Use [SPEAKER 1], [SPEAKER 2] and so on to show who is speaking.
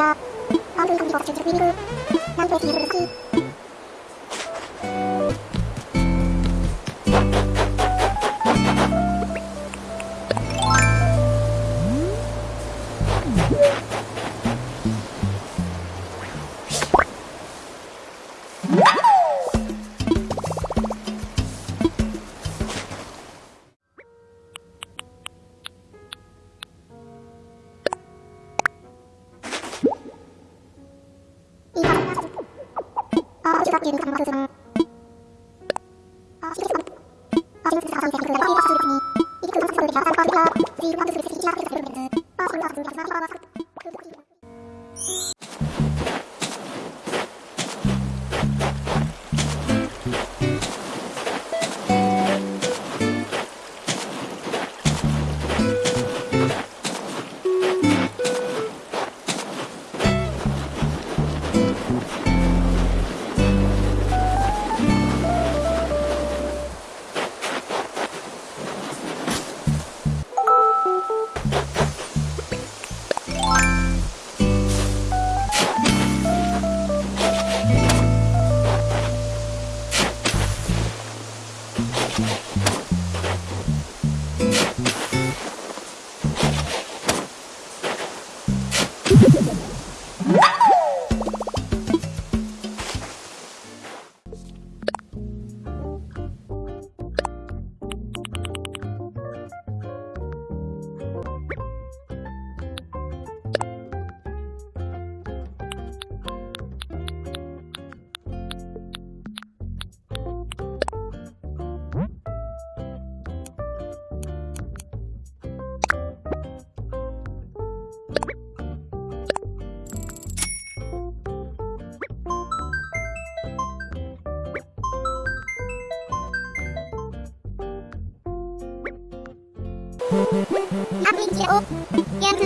[SPEAKER 1] が半分紙が立ち上る何ページにするし Thank you. ちだっていうのかもわからず Update CEO yang